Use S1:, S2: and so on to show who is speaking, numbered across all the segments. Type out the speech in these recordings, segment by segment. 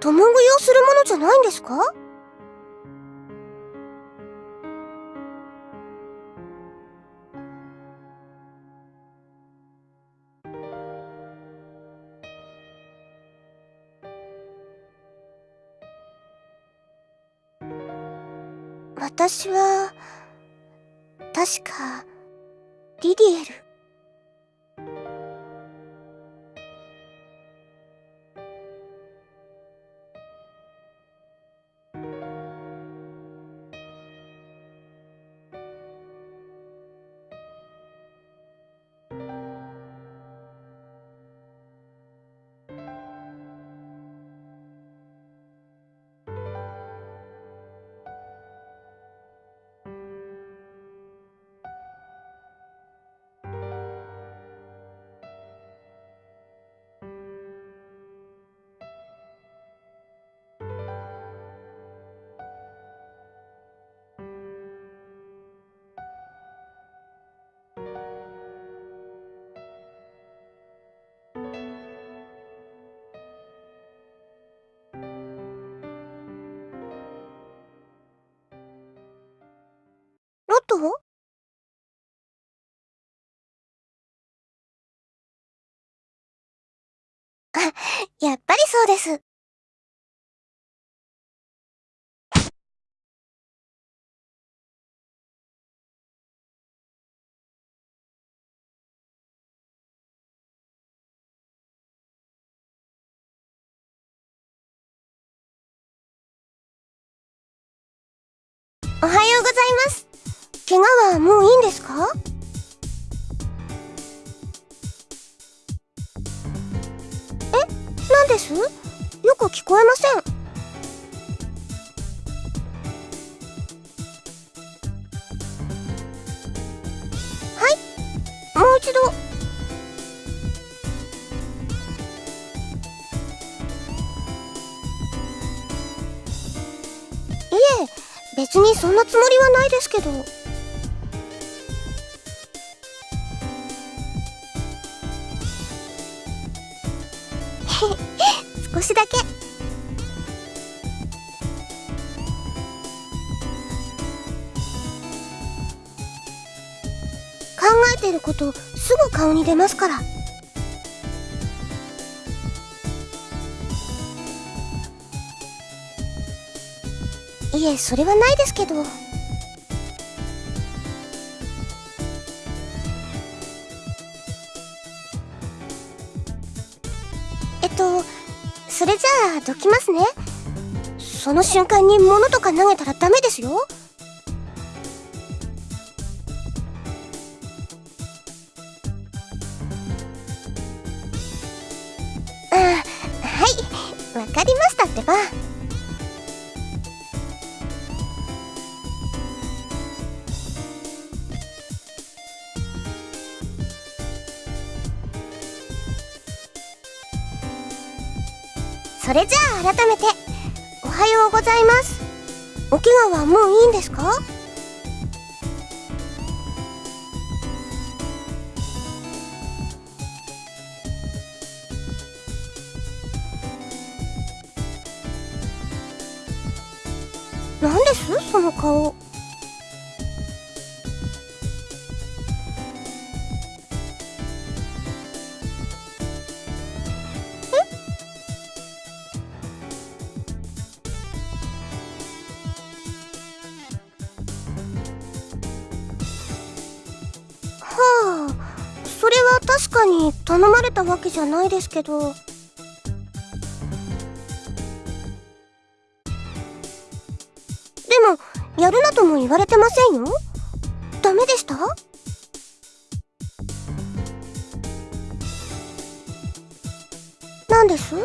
S1: 共食いをするものじゃないんですか？私は、やっぱりそうです。おはようございます。怪我はもういいんですか？です？よく聞こえません。はいもう一度。いえ、別にそんなつもりはないですけど。しだけ考えてることすぐ顔に出ますからいえそれはないですけど。あどきますね。その瞬間に物とか投げたらダメですよ。それじゃあ改めて。おはようございます。お怪我はもういいんですか？それは確かに頼まれたわけじゃないですけど。でもやるなとも言われてませんよ。ダメでした？何です？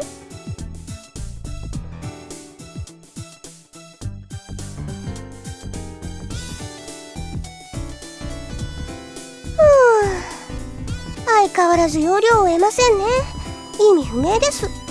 S1: 相変わらず容量を得ませんね。意味不明です。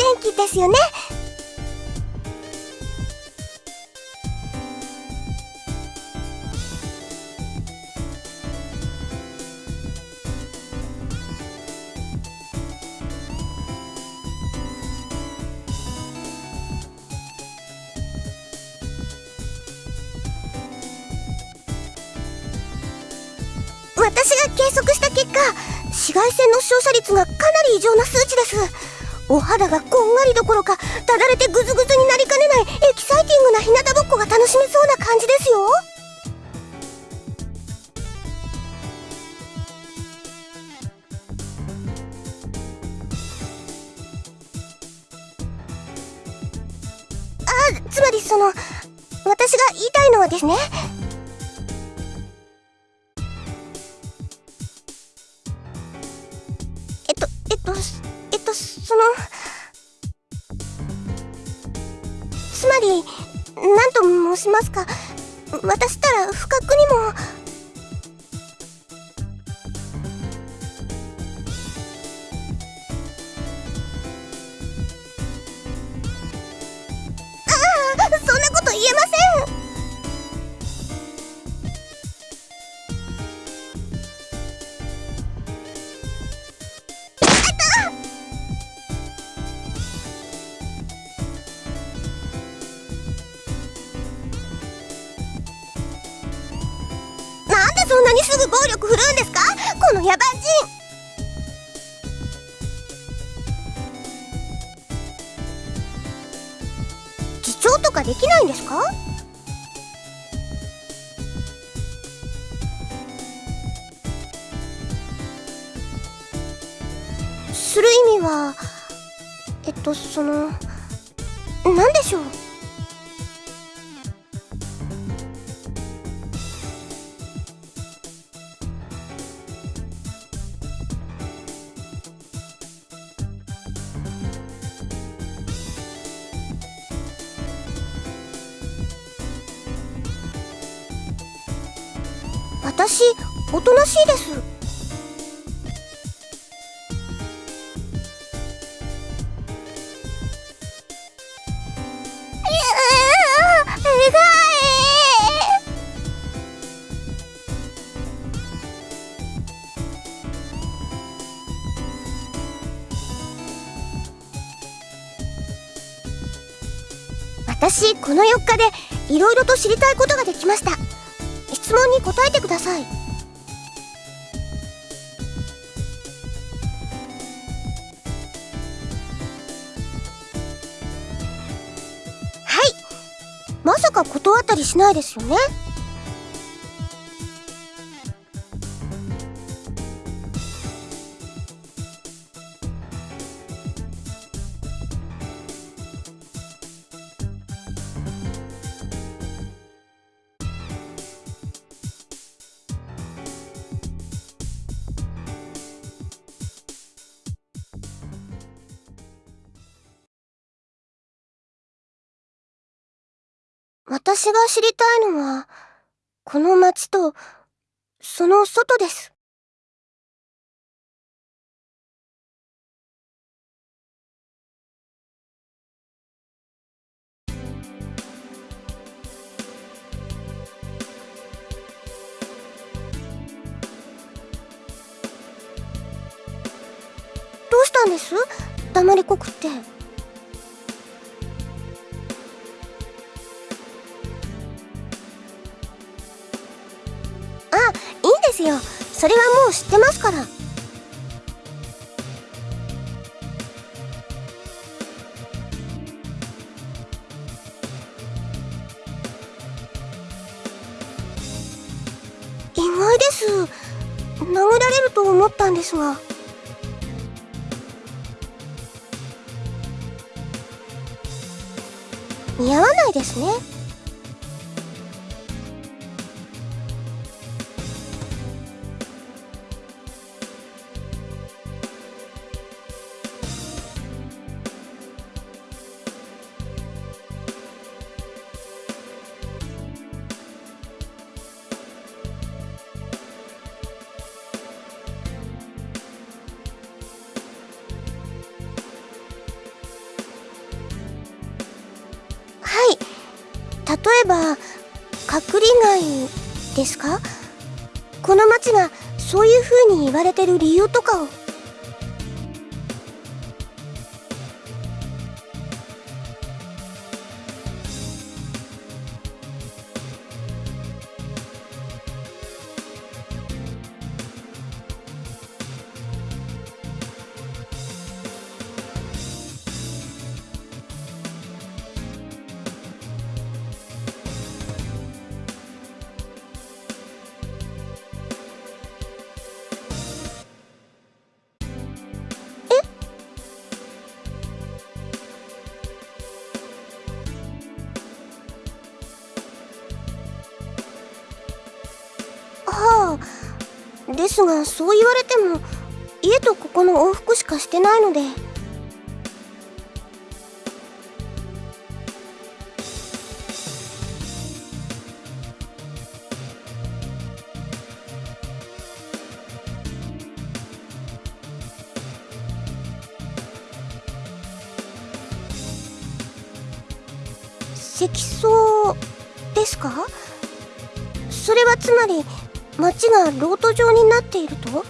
S1: 天気ですよね。私が計測した結果紫外線の照射率がかなり異常な数値です。お肌がこんがりどころかただれてグズグズにその私この4日でいろいろと知りたいことができました。質問に答えてください。はい。まさか断ったりしないですよね？私が知りたいのはこの街とその外です。どうしたんです？黙りこくって。ですよ。それはもう知ってますから。意外です。殴られると思ったんですが。似合わないですね。れてる理由とかを。ですがそう言われても家とここの往復しかしてないので。がロート状になっていると？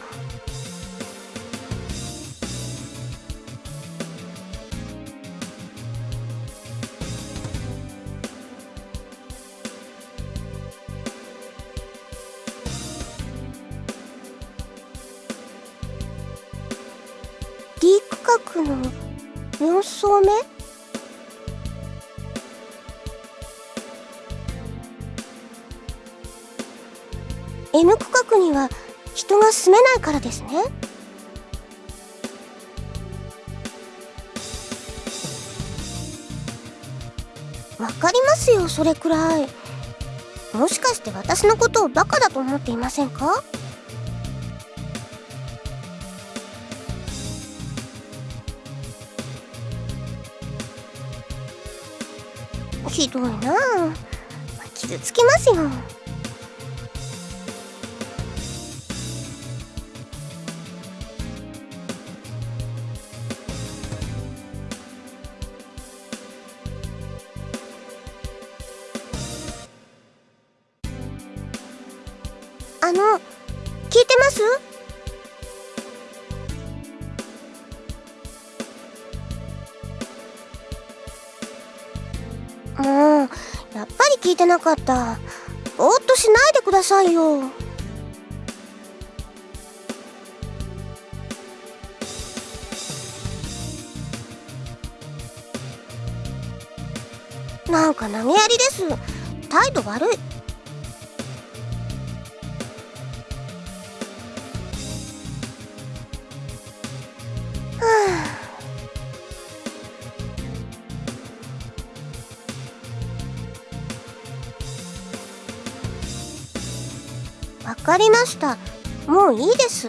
S1: 住めないからですね。わかりますよそれくらい。もしかして私のことをバカだと思っていませんか？ひどいなあ傷つきますよ。てなかった。ぼーっとしないでくださいよ。なんか投げやりです。態度悪い。いいです。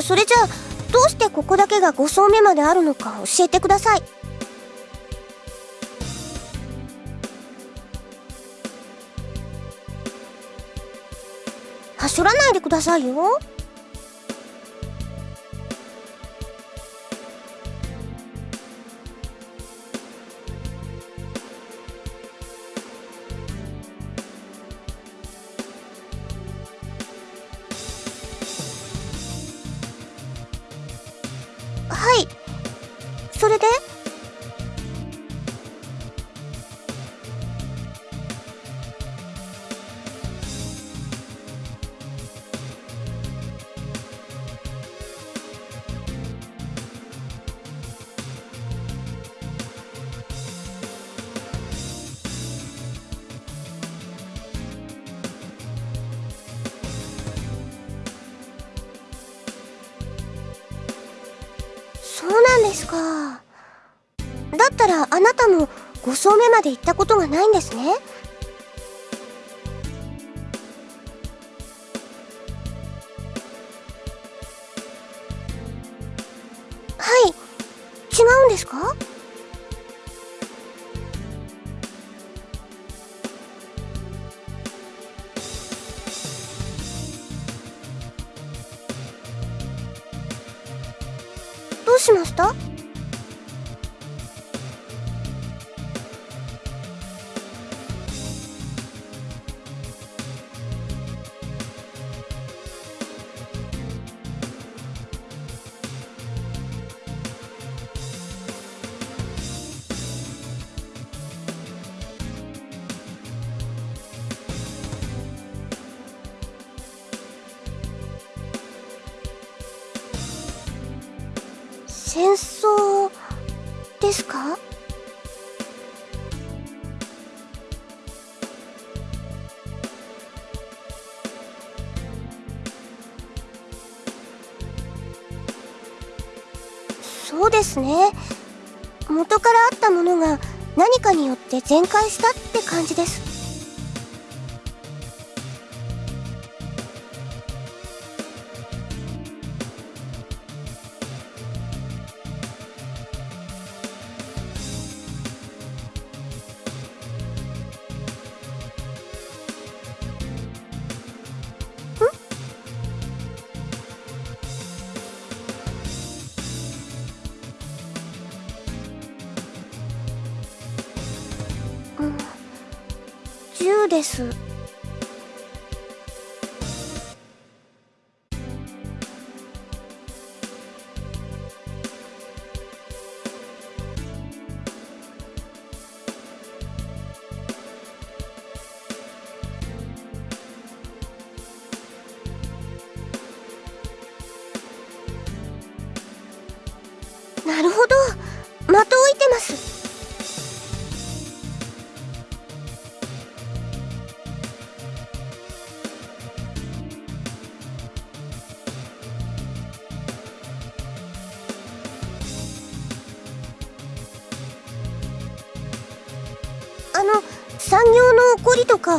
S1: それじゃあどうしてここだけが5層目まであるのか教えてください。はしょらないでくださいよ。まで行ったことがないんですね。はい。違うんですか？どうしました？ですね。元からあったものが何かによって全壊したって感じです。です。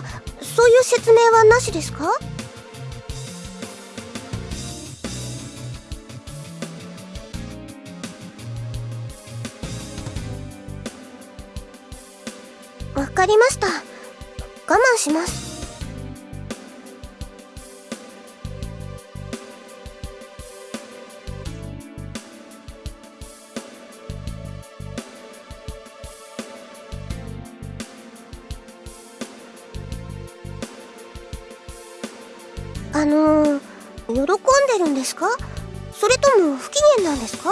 S1: かそういう説明はなしですか？ですか？それとも不機嫌なんですか？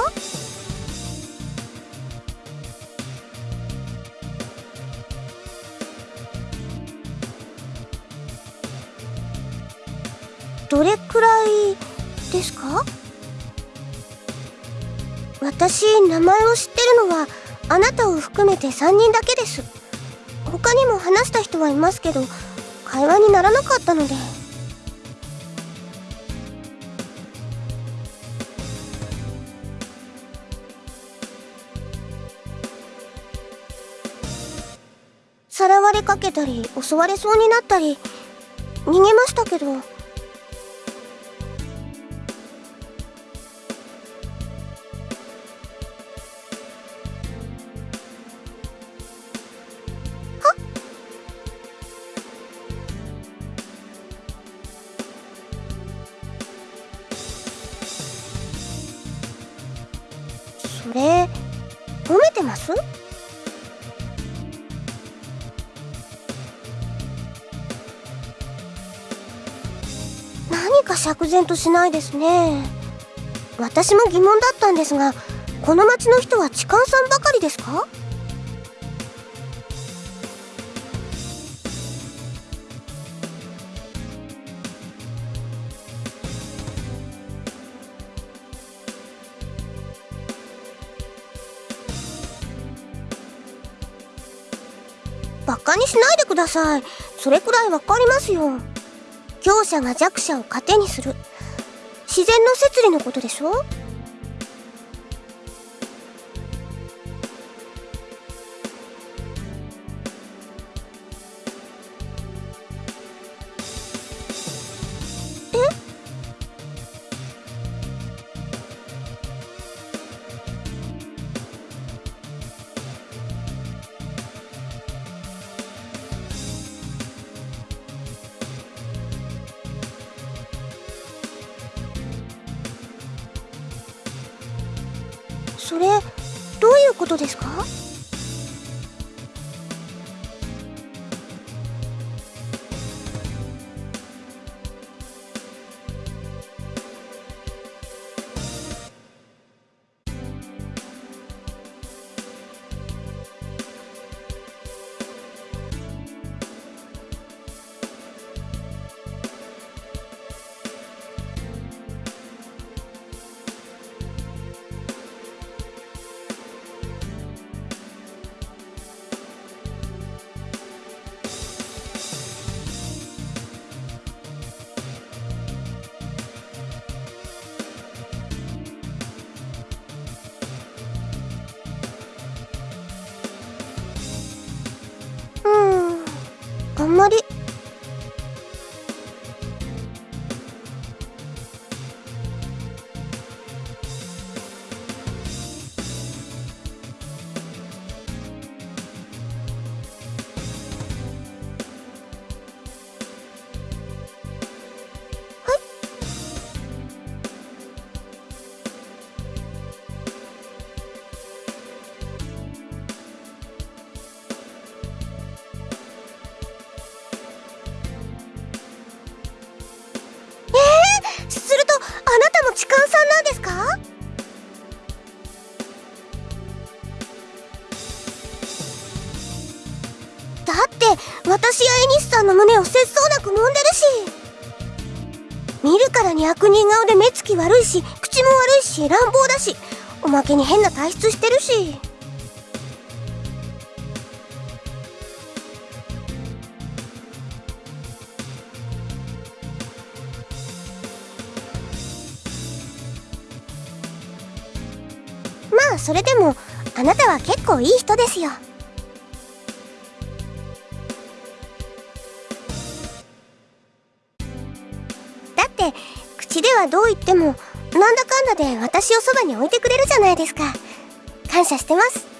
S1: どれくらいですか？私名前を知ってるのはあなたを含めて3人だけです。他にも話した人はいますけど会話にならなかったので。かけたり襲われそうになったり逃げましたけど。然としないですね。私も疑問だったんですがこの町の人は痴漢さんばかりですか？バカにしないでください。それくらいわかりますよ。強者が弱者を糧にする。自然の摂理のことでしょ？んまり。見るからに悪人顔で目つき悪いし口も悪いし乱暴だしおまけに変な体質してるし。まあそれでもあなたは結構いい人ですよ。がどう言ってもなんだかんだで私をそばに置いてくれるじゃないですか。感謝してます。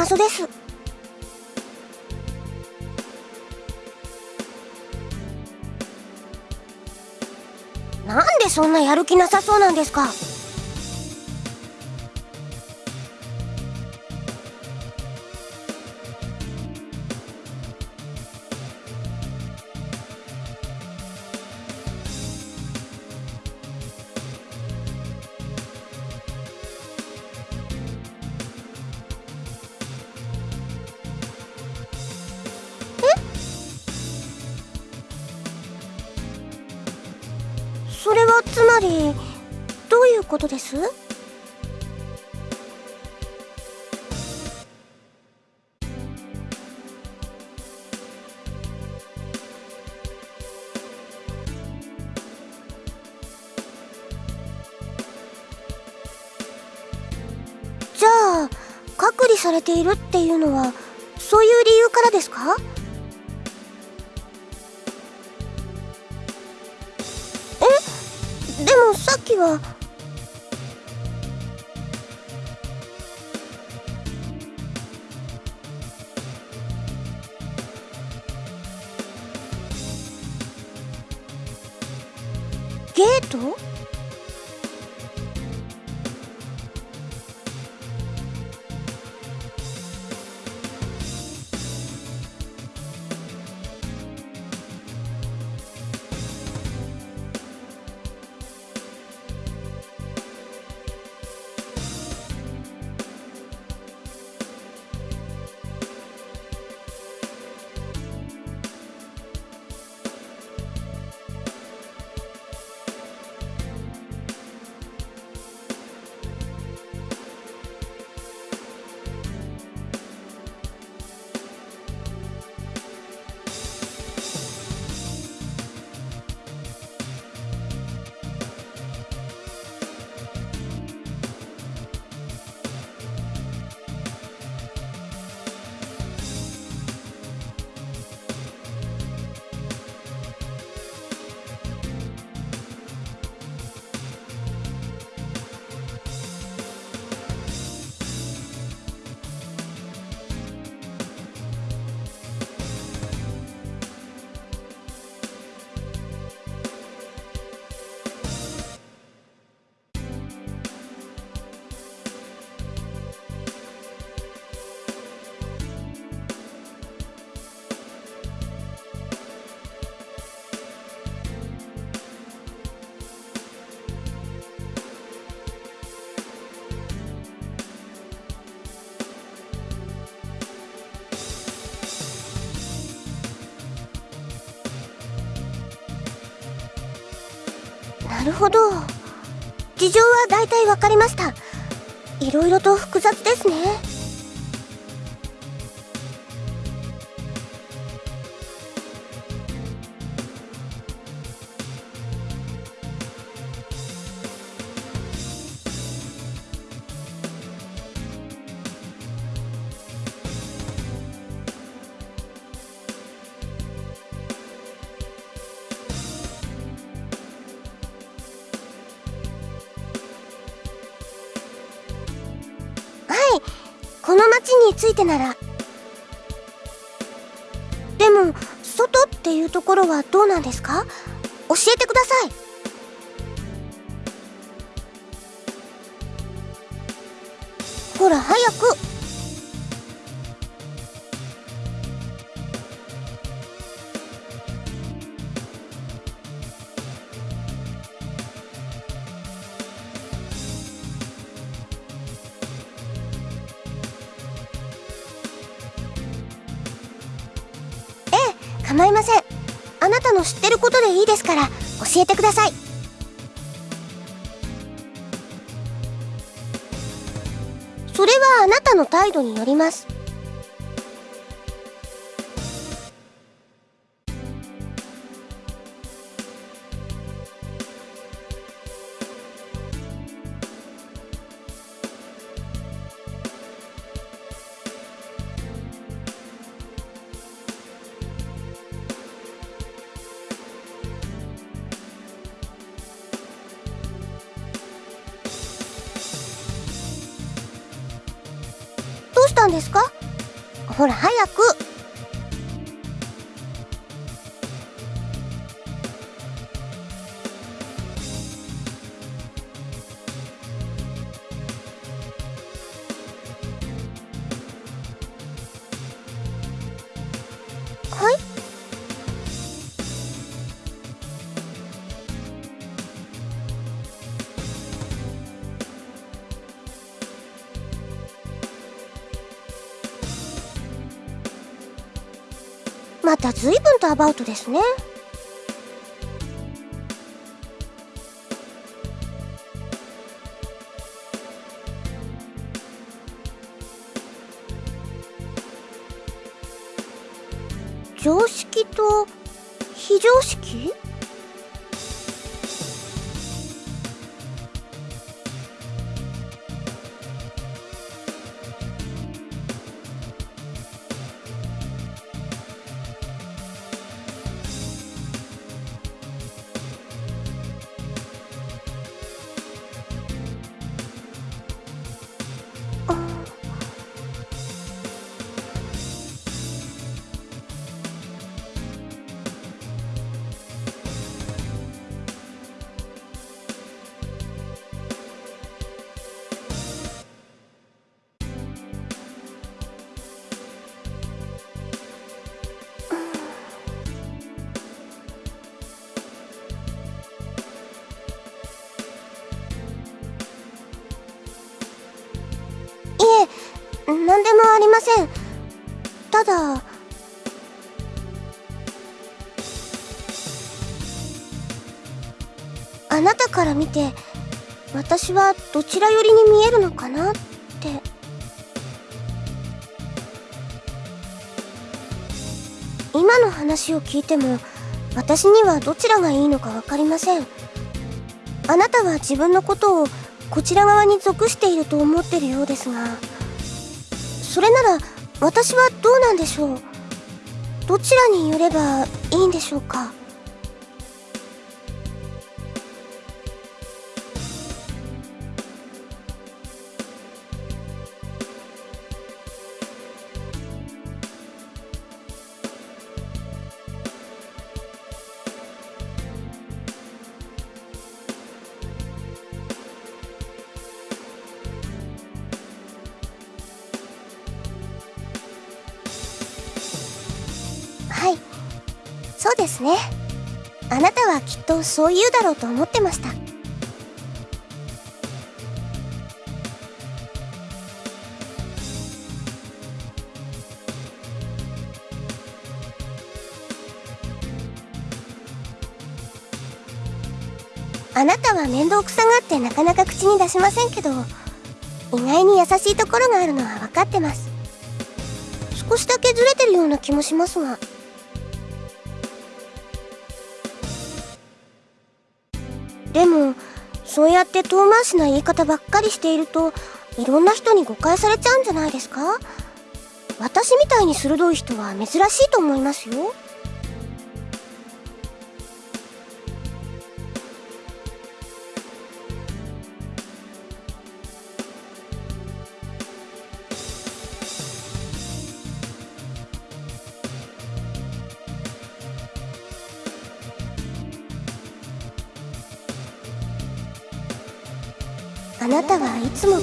S1: 謎です。なんでそんなやる気なさそうなんですか？つまりどういうことです？じゃあ隔離されているっていうのはそういう理由からですか？もるほど。事情は大体わかりました。いろいろと複雑ですね。についてなら。でも外っていうところはどうなんですか？教えてください。ガイドによります。ですか？ほら早く。また随分とアバウトですね。ません。ただ。あなたから見て私はどちら寄りに見えるのかなって。今の話を聞いても私にはどちらがいいのか分かりません。あなたは自分のことをこちら側に属していると思ってるようですが。それなら私はどうなんでしょう？どちらに寄ればいいんでしょうか？ですね。あなたはきっとそう言うだろうと思ってました。あなたは面倒くさがってなかなか口に出しませんけど意外に優しいところがあるのは分かってます。少しだけずれてるような気もしますが。そうやって遠回しな言い方ばっかりしているといろんな人に誤解されちゃうんじゃないですか？私みたいに鋭い人は珍しいと思いますよ。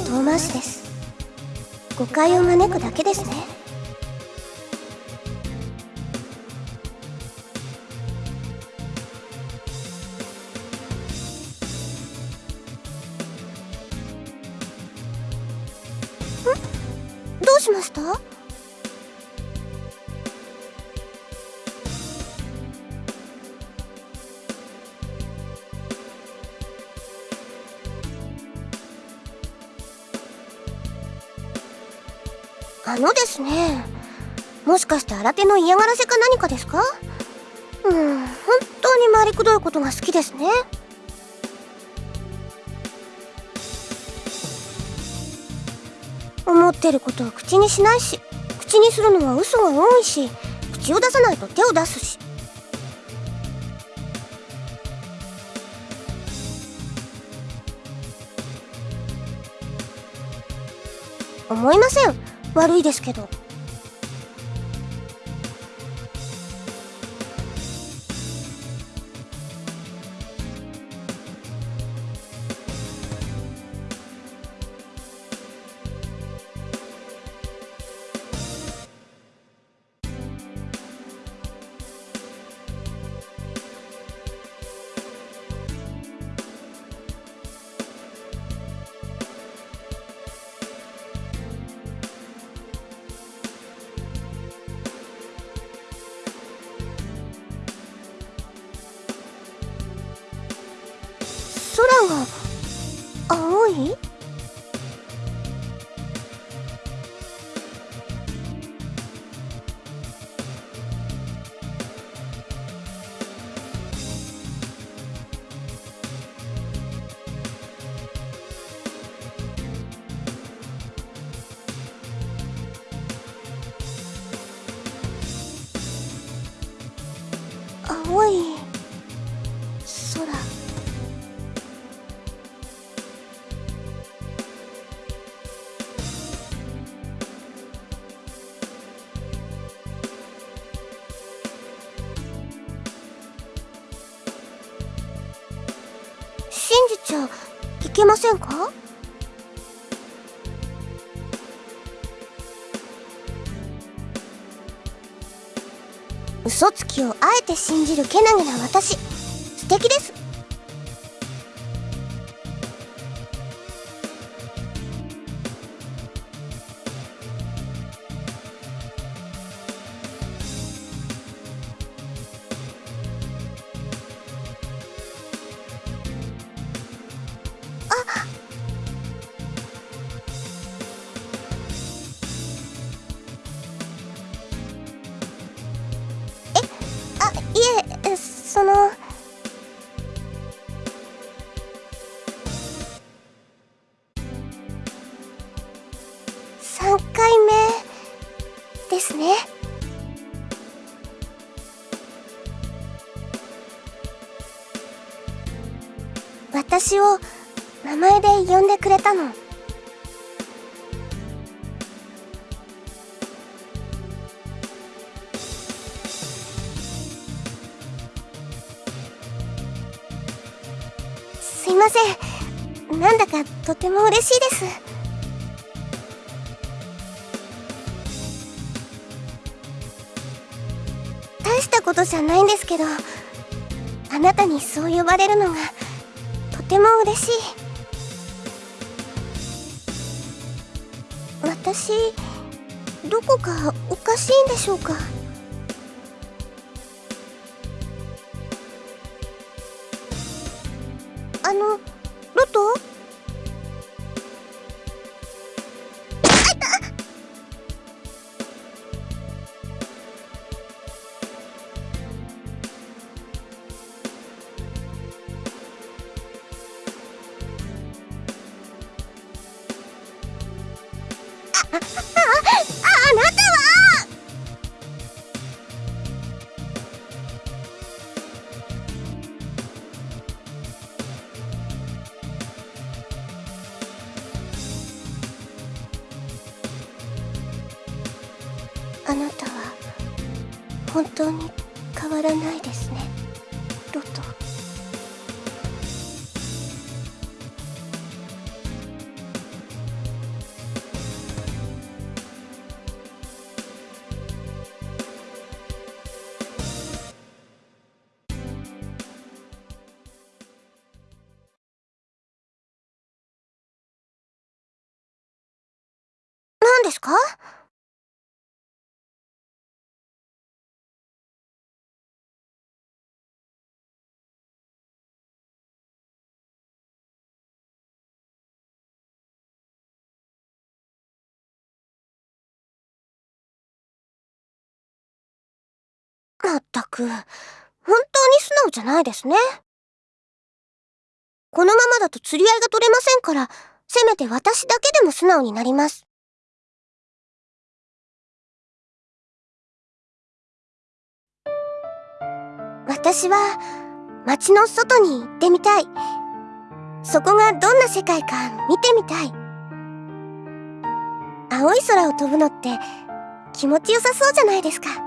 S1: 遠回しです。誤解を招くだけですね。どうしました？のですね。もしかして新手の嫌がらせか何かですか？うん本当に回りくどいことが好きですね。思ってることは口にしないし口にするのは嘘が多いし口を出さないと手を出すし。思いません。悪いですけど。空が青い？をあえて信じるけなげな私。いえその。3回目ですね。私を名前で呼んでくれたの。せんなんだかとても嬉しいです大したことじゃないんですけどあなたにそう呼ばれるのがとても嬉しい私どこかおかしいんでしょうかあったく、本当に素直じゃないですね。このままだと釣り合いが取れませんから、せめて私だけでも素直になります。私は、街の外に行ってみたい。そこがどんな世界か見てみたい。青い空を飛ぶのって気持ちよさそうじゃないですか。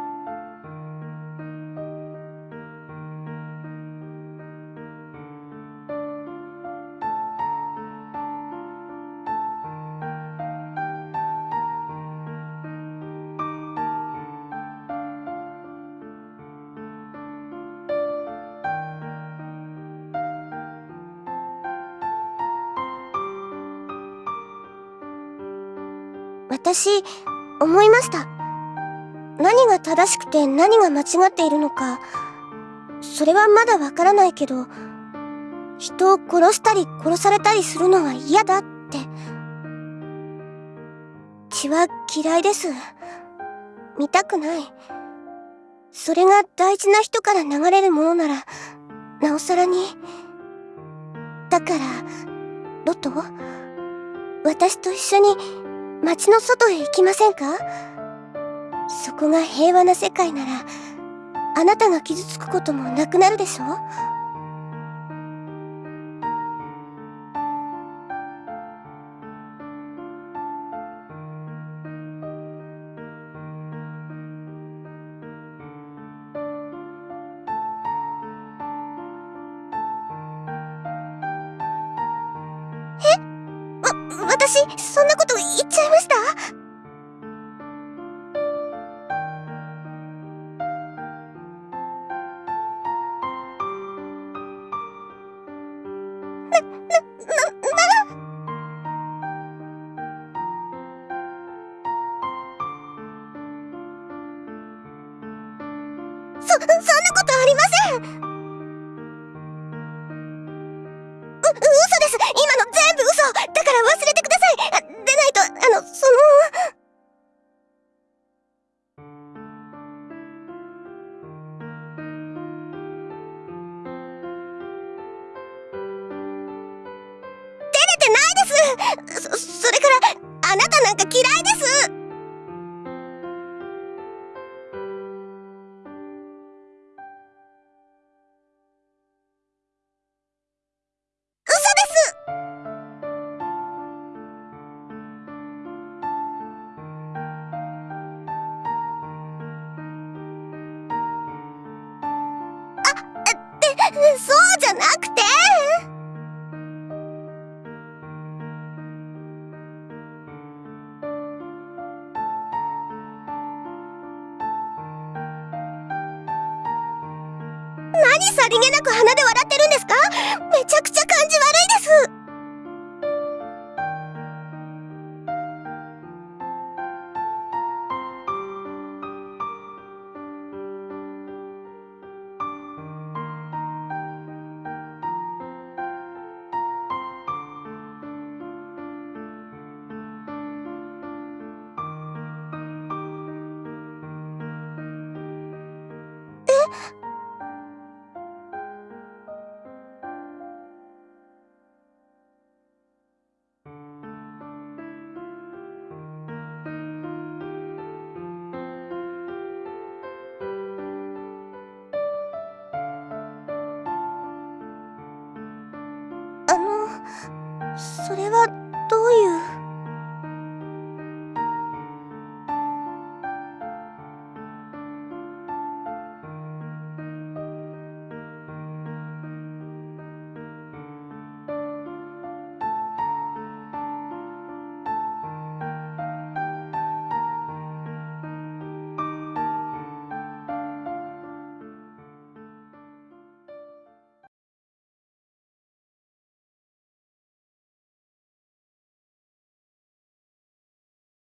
S1: 私、思いました。何が正しくて何が間違っているのか、それはまだわからないけど、人を殺したり殺されたりするのは嫌だって。血は嫌いです。見たくない。それが大事な人から流れるものなら、なおさらに。だから、ロト？私と一緒に街の外へ行きませんか？そこが平和な世界なら、あなたが傷つくこともなくなるでしょ？私、そんなこと言っちゃいました？さりげなく鼻で笑ってるんですか？めちゃくちゃ感じ悪いです。